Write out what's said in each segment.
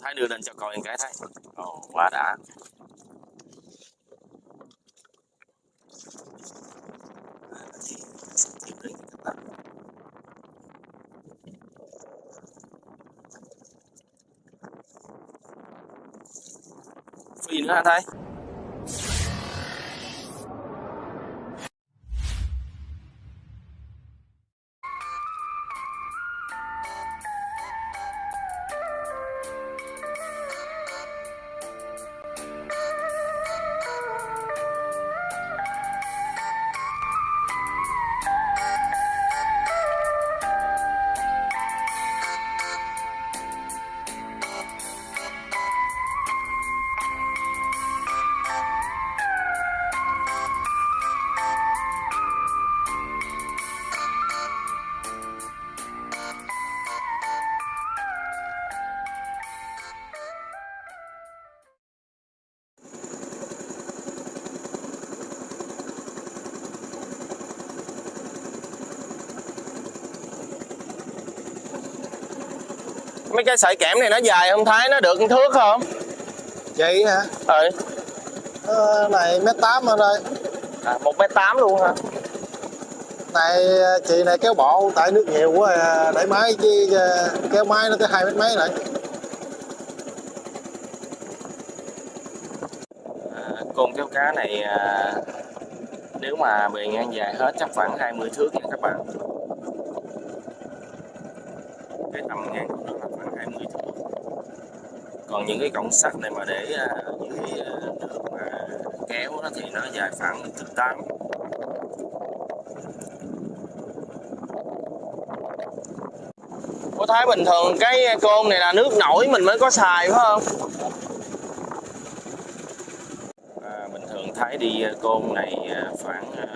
Thái đưa lên cho coi cái Thái. Ồ, quá đã. Phi nữa hả Thái? Mấy cái sợi kẽm này nó dài không Thái nó được thước không? Vậy hả? Ừ. Ờ, này mét tám anh ơi à, một mét tám luôn hả? Này chị này kéo bộ tại nước nhiều quá à, để máy chứ à, kéo máy nó tới hai mét mấy này à, côn kéo cá này à, nếu mà bề ngang dài hết chắc khoảng 20 thước nha các bạn. Cái tầm ngang của nó là khoảng 20 thước còn những cái cọng sắt này mà để à, dưới à, nước mà kéo nó thì nó dài khoảng từ 8 Cô thấy bình thường cái côn này là nước nổi mình mới có xài phải không? À, bình thường Thái đi à, côn này à, khoảng à,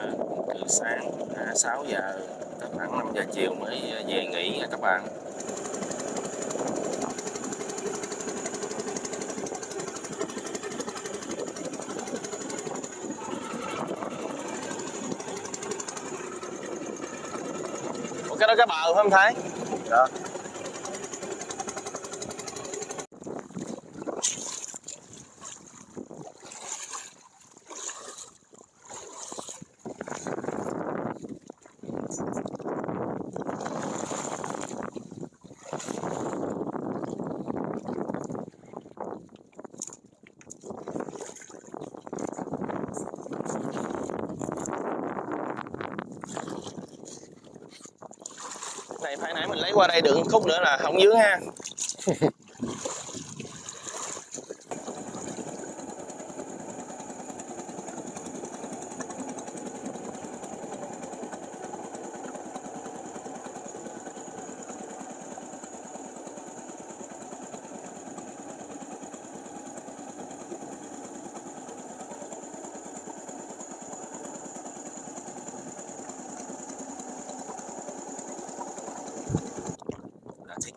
từ sáng à, 6 giờ tới khoảng 5 giờ chiều mới à, về nghỉ các bạn. Cái đó cái bờ phải không Thái? dạ. Nãy mình lấy qua đây đựng khúc nữa là không dướng ha.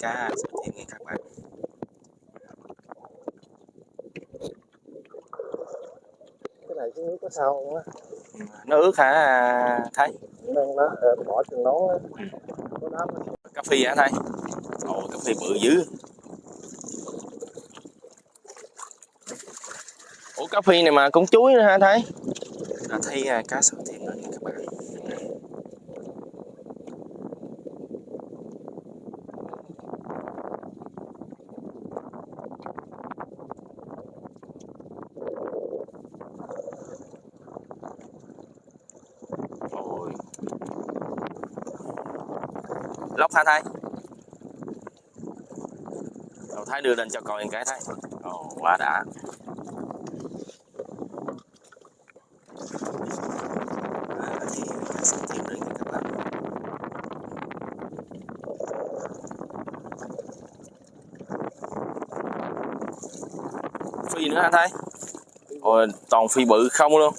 Cá sợi thiên nghe các bạn. Cái này xuống nước có sao không á? Nó ướt hả nên nó ờ, bỏ chừng nón cà phê hả Thái ồ cà phê bự dữ. Ủa cà phê này mà cũng chuối nữa hả thấy à, cá sợi thiên rồi nha các bạn Ôi lóc thay thay Đầu Thái đưa lên cho coi cái thay Ồ, quá đã. Thì phi nữa hả Thái? Ôi, toàn phi bự không luôn.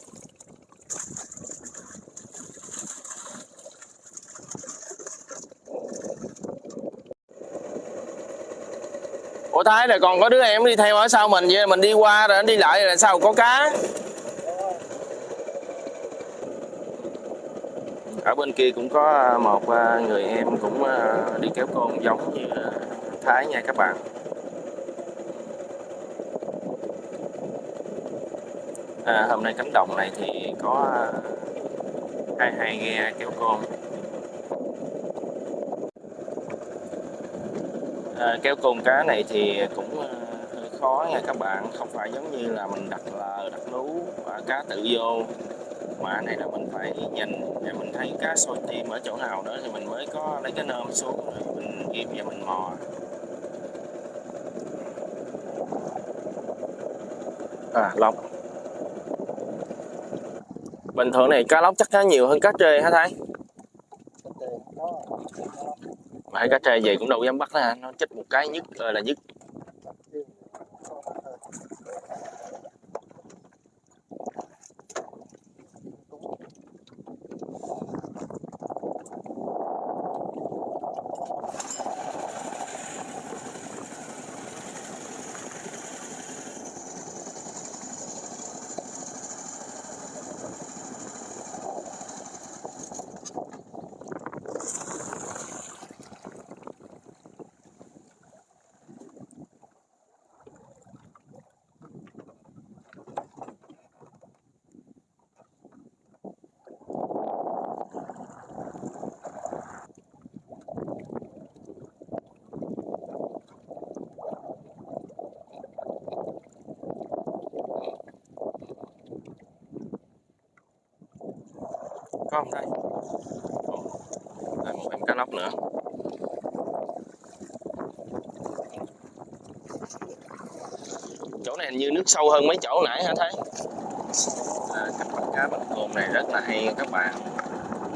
thái rồi còn có đứa em đi theo ở sau mình vậy mình đi qua rồi anh đi lại rồi sao có cá? Ở bên kia cũng có à, một à, người em cũng à, đi kéo con giống như thái nha các bạn. À, hôm nay cánh đồng này thì có hai hai ghe kéo con. À, kéo côn cá này thì cũng ờ, hơi khó nha các bạn. Không phải giống như là mình đặt lờ đặt lú và cá tự vô. Mà này là mình phải nhìn để mình thấy cá sôi tim ở chỗ nào đó thì mình mới có lấy cái nơm xuống rồi mình ghim và mình mò. À lóc bình thường này cá lóc chắc cá nhiều hơn cá trê hả thái? Mà hai cá tre về cũng đâu dám bắt nó nó chích một cái nhất ờ, là nhất. Có không đây Đây, một em cá lóc nữa. Chỗ này hình như nước sâu hơn mấy chỗ nãy hả thấy à, cách bắt cá bằng côn này rất là hay các bạn.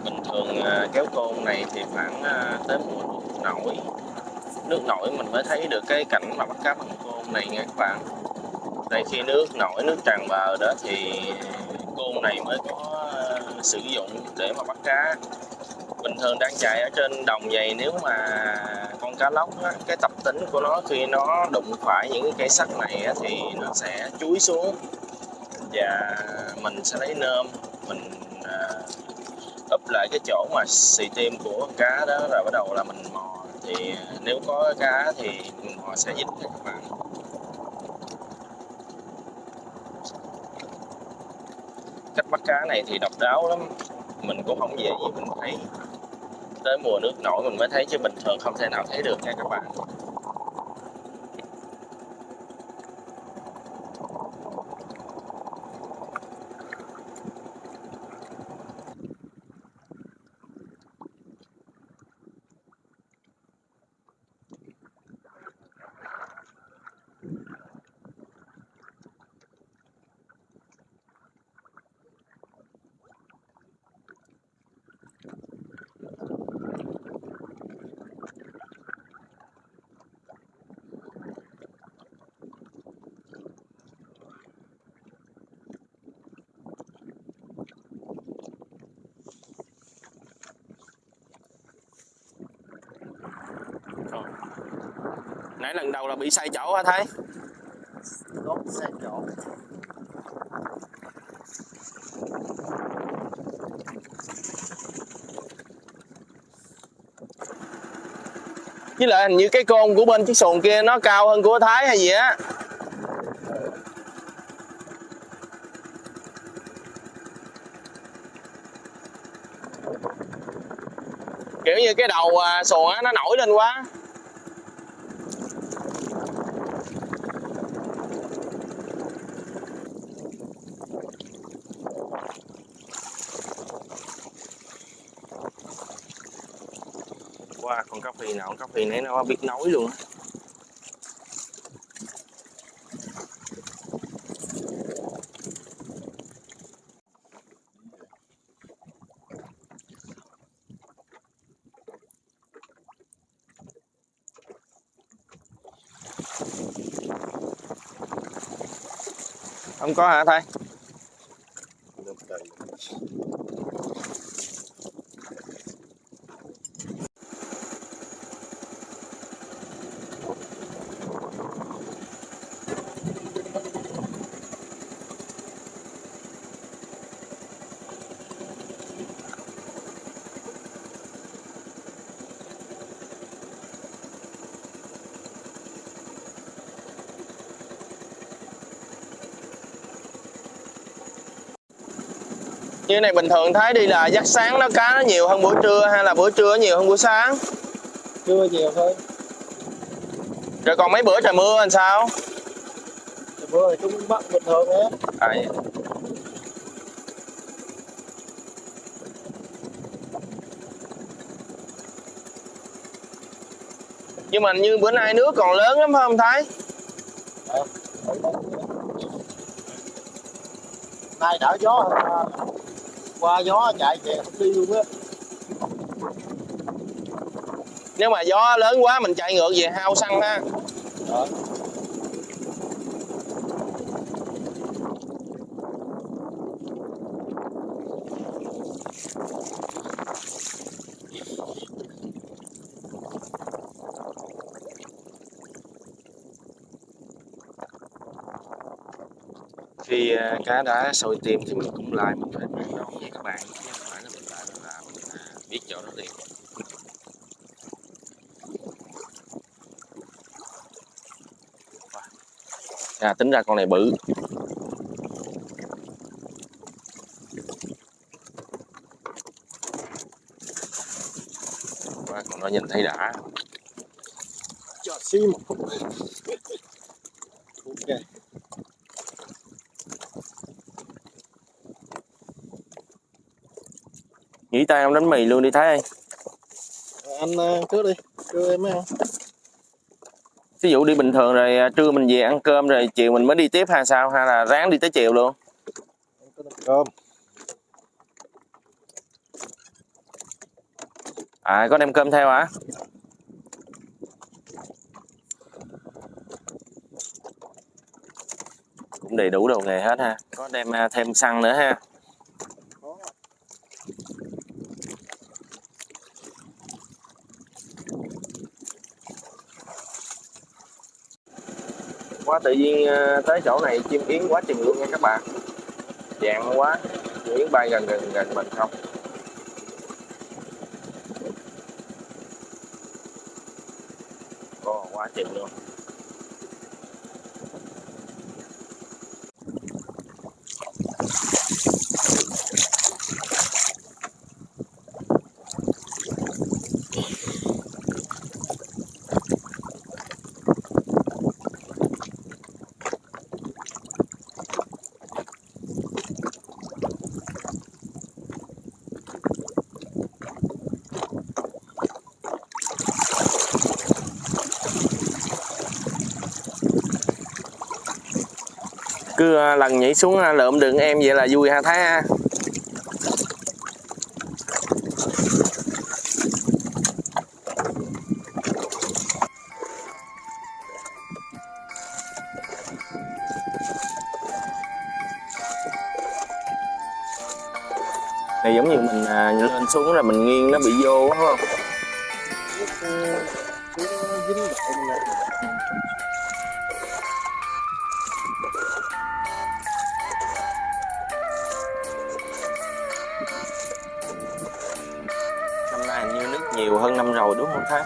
Bình thường à, kéo côn này thì khoảng à, tới mùa nước nổi. Nước nổi mình mới thấy được cái cảnh mà bắt cá bằng côn này nha các bạn. Đây khi nước nổi nước tràn bờ đó thì côn này mới có sử dụng để mà bắt cá. Bình thường đang chạy ở trên đồng vậy nếu mà con cá lóc á, cái tập tính của nó khi nó đụng phải những cái cây sắt này á, thì nó sẽ chuối xuống và mình sẽ lấy nơm mình à, úp lại cái chỗ mà xì tim của cá đó rồi bắt đầu là mình mò. Thì à, nếu có cá thì mình mò sẽ dính các bạn. Cách bắt cá này thì độc đáo lắm. Mình cũng không dễ gì, mình thấy tới mùa nước nổi mình mới thấy chứ bình thường không thể nào thấy được nha các bạn. Nãy lần đầu là bị sai chỗ hả thấy. Đốt xe chỗ. Với lại hình như cái côn của bên chiếc xuồng kia nó cao hơn của thái hay gì á. Kiểu như cái đầu à, xuồng á nó nổi lên quá qua con cá phi nào con cá phi nãy nó biết nói luôn á. Không có hả thay? Như này bình thường thấy đi là giấc sáng nó cá nó nhiều hơn buổi trưa hay là buổi trưa nhiều hơn buổi sáng? Chưa nhiều thôi. Rồi còn mấy bữa trời mưa làm sao? Bữa thì chúng bắt bình thường à, nhưng mà như bữa nay nước còn lớn lắm phải không thái? Ờ, nay đỡ gió hơn, qua gió chạy về không đi luôn á. Nếu mà gió lớn quá mình chạy ngược về hao xăng ha. Đó. khi à, cá đã sôi tim thì mình cũng lại mình phải bán đón với các bạn chứ không phải là mình lại mình làm mình à, biết chỗ đó liền. À, tính ra con này bự. Quá, còn nó nhìn thấy đã. Cho xí một phút. Ok. Nghỉ tay ông đánh mì luôn đi Thái ơi anh trước đi đưa em ăn ví dụ đi bình thường rồi à, trưa mình về ăn cơm rồi chiều mình mới đi tiếp hay sao? Hay là ráng đi tới chiều luôn? Cơm. À có đem cơm theo hả? Cũng đầy đủ đồ nghề hết ha. Có đem à, thêm xăng nữa ha quá tự nhiên ờ, tới chỗ này chim yến quá chừng luôn nha các bạn. Dạng quá chim yến bay gần gần gần mình không. Ồ, quá chừng luôn. Cứ lần nhảy xuống lượm đường em vậy là vui ha Thái ha này giống như mình à, lên xuống là mình nghiêng nó bị vô đúng không nhiều hơn năm rồi đúng không Thái